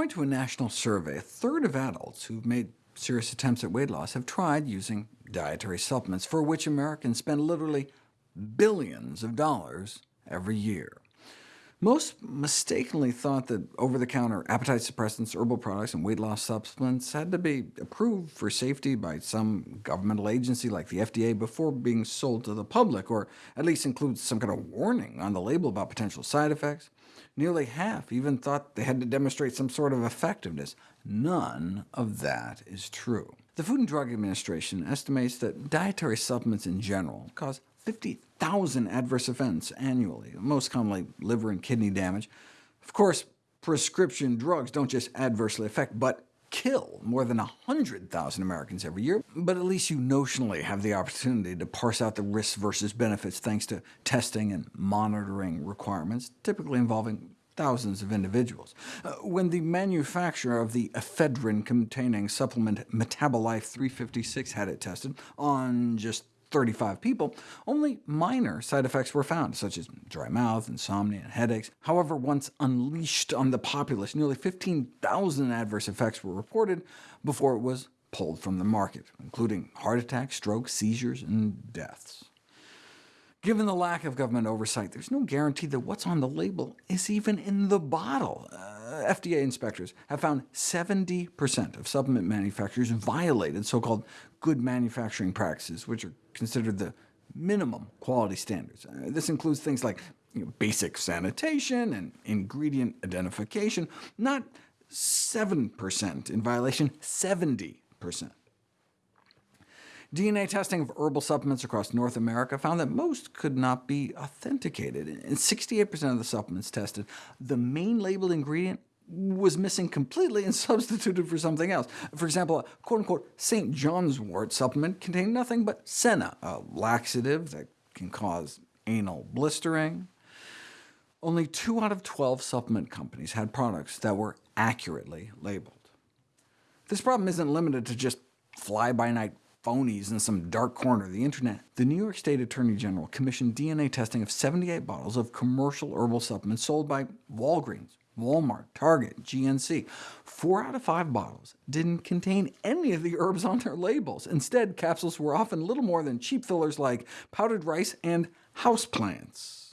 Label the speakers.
Speaker 1: According to a national survey, a third of adults who've made serious attempts at weight loss have tried using dietary supplements, for which Americans spend literally billions of dollars every year. Most mistakenly thought that over-the-counter appetite suppressants, herbal products, and weight loss supplements had to be approved for safety by some governmental agency like the FDA before being sold to the public, or at least include some kind of warning on the label about potential side effects. Nearly half even thought they had to demonstrate some sort of effectiveness. None of that is true. The Food and Drug Administration estimates that dietary supplements in general cause 50,000 adverse events annually, most commonly liver and kidney damage. Of course, prescription drugs don't just adversely affect, but kill more than 100,000 Americans every year, but at least you notionally have the opportunity to parse out the risks versus benefits thanks to testing and monitoring requirements, typically involving thousands of individuals. Uh, when the manufacturer of the ephedrine-containing supplement Metabolife 356 had it tested on just 35 people, only minor side effects were found, such as dry mouth, insomnia, and headaches. However, once unleashed on the populace, nearly 15,000 adverse effects were reported before it was pulled from the market, including heart attacks, strokes, seizures, and deaths. Given the lack of government oversight, there's no guarantee that what's on the label is even in the bottle. Uh, FDA inspectors have found 70% of supplement manufacturers violated so-called good manufacturing practices, which are considered the minimum quality standards. Uh, this includes things like you know, basic sanitation and ingredient identification, not 7% in violation, 70%. DNA testing of herbal supplements across North America found that most could not be authenticated. In 68% of the supplements tested, the main labeled ingredient was missing completely and substituted for something else. For example, a quote-unquote St. John's wort supplement contained nothing but senna, a laxative that can cause anal blistering. Only 2 out of 12 supplement companies had products that were accurately labeled. This problem isn't limited to just fly-by-night phonies in some dark corner of the internet, the New York State Attorney General commissioned DNA testing of 78 bottles of commercial herbal supplements sold by Walgreens, Walmart, Target, GNC. Four out of five bottles didn't contain any of the herbs on their labels. Instead, capsules were often little more than cheap fillers like powdered rice and houseplants.